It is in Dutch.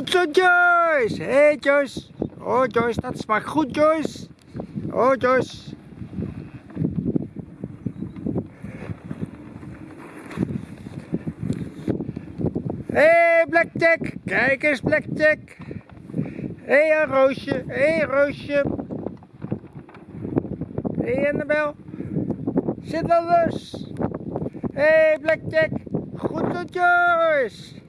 Goed zo, Joyce. Hé, hey, Joyce. Oh, Joyce, dat smaakt goed, Joyce. Oh, Joyce. Hé, hey, Blackjack. Kijk eens, Blackjack. Hé, hey, Roosje. Hé, hey, Roosje. Hé, hey, Annabel. Zit wel los. Hé, hey, Blackjack. Goed zo, Joyce.